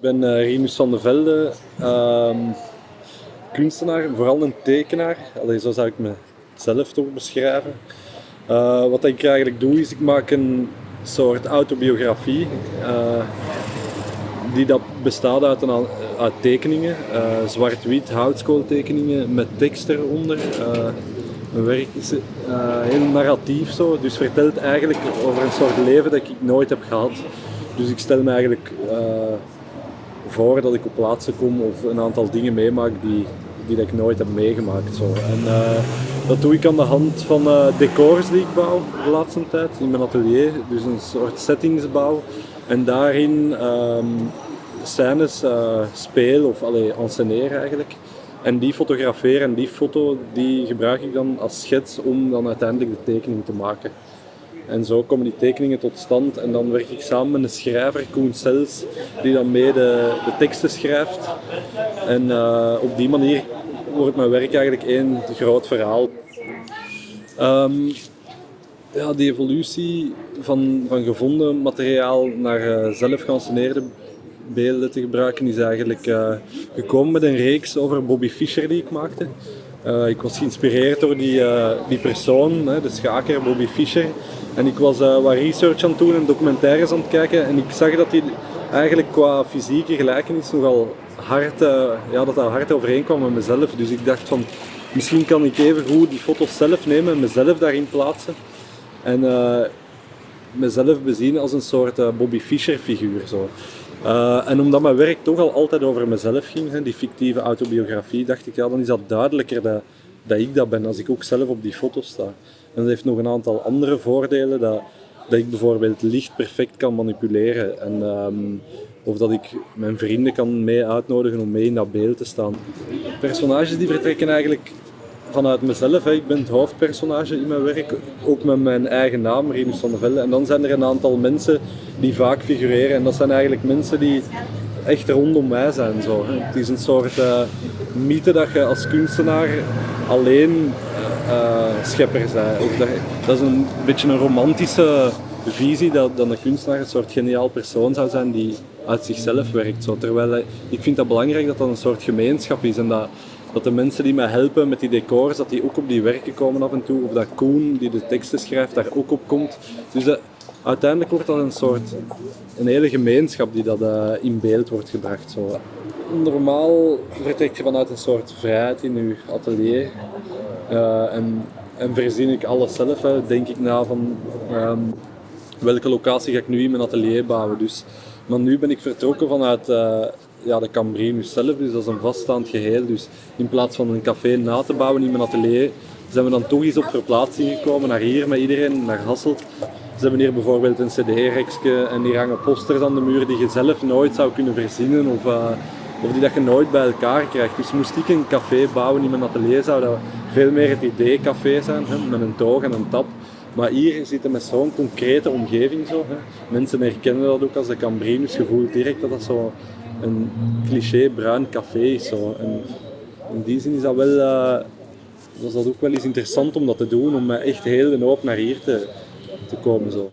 Ik ben uh, Rinus van de Velde, uh, kunstenaar, vooral een tekenaar. Allee, zo zou ik mezelf toch beschrijven. Uh, wat ik eigenlijk doe is, ik maak een soort autobiografie. Uh, die dat bestaat uit, een, uit tekeningen, zwart-wit houtskooltekeningen met tekst eronder. mijn werk is heel narratief zo, dus vertelt eigenlijk over een soort leven dat ik nooit heb gehad. Dus ik stel me eigenlijk voor dat ik op plaatsen kom of een aantal dingen meemaak die, die dat ik nooit heb meegemaakt. Zo. En uh, dat doe ik aan de hand van uh, decors die ik bouw de laatste tijd in mijn atelier. Dus een soort settingsbouw. En daarin um, scènes uh, speel of allee, enceneer eigenlijk. En die fotograferen en die foto die gebruik ik dan als schets om dan uiteindelijk de tekening te maken. En zo komen die tekeningen tot stand en dan werk ik samen met een schrijver, Koen Sels, die dan mee de, teksten schrijft. En uh, op die manier wordt mijn werk eigenlijk één groot verhaal. Um, ja, die evolutie van, van gevonden materiaal naar uh, zelf geanceneerde beelden te gebruiken is eigenlijk uh, gekomen met een reeks over Bobby Fischer die ik maakte. Uh, ik was geïnspireerd door die, uh, die persoon, hè, de schaker Bobby Fischer. En ik was uh, wat research aan het doen en documentaires aan het kijken. En ik zag dat hij eigenlijk qua fysieke gelijkenis nogal hard, ja, dat dat hard overeenkwam met mezelf. Dus ik dacht van, misschien kan ik even goed die foto's zelf nemen en mezelf daarin plaatsen. En mezelf bezien als een soort Bobby Fischer figuur. Zo. Uh, en omdat mijn werk toch al altijd over mezelf ging, hè, die fictieve autobiografie, dacht ik, ja, dan is dat duidelijker dat, dat ik dat ben als ik ook zelf op die foto sta. En dat heeft nog een aantal andere voordelen, dat, dat ik bijvoorbeeld licht perfect kan manipuleren. En, um, of dat ik mijn vrienden kan mee uitnodigen om mee in dat beeld te staan. Personages die vertrekken eigenlijk vanuit mezelf. Ik ben het hoofdpersonage in mijn werk, ook met mijn eigen naam, Rinus van der Velde. En dan zijn er een aantal mensen die vaak figureren. En dat zijn eigenlijk mensen die echt rondom mij zijn. Zo. Het is een soort uh, mythe dat je als kunstenaar alleen uh, schepper bent. Dat, is een beetje een romantische visie dat, dat een kunstenaar een soort geniaal persoon zou zijn die uit zichzelf werkt. Zo. Terwijl ik vind dat belangrijk dat dat een soort gemeenschap is en dat, dat de mensen die mij helpen met die decors, dat die ook op die werken komen af en toe. Of dat Koen, die de teksten schrijft, daar ook op komt. Dus dat, uiteindelijk wordt dat een soort, een hele gemeenschap die dat uh, in beeld wordt gebracht. Zo. Normaal vertrek je vanuit een soort vrijheid in je atelier. Uh, en, en verzin ik alles zelf. Hè. Denk ik na van um, welke locatie ga ik nu in mijn atelier bouwen. Dus, maar nu ben ik vertrokken vanuit uh, ja, de Cambrinus zelf, dus dat is een vaststaand geheel. Dus in plaats van een café na te bouwen in mijn atelier, zijn we dan toch eens op verplaatsing gekomen naar hier met iedereen, naar Hasselt. Ze hebben hier bijvoorbeeld een cd-rekje en hier hangen posters aan de muur die je zelf nooit zou kunnen verzinnen of, uh, of die dat je nooit bij elkaar krijgt. Dus moest ik een café bouwen in mijn atelier, zou dat veel meer het idee-café zijn, hè, met een toog en een tap. Maar hier zitten met zo'n concrete omgeving zo. Hè. Mensen herkennen dat ook als de Cambrinus, je voelt direct dat dat zo een cliché bruin café is. Zo. En in die zin is dat wel, uh, was dat ook wel eens interessant om dat te doen, om echt heel de hoop naar hier te, te komen. Zo.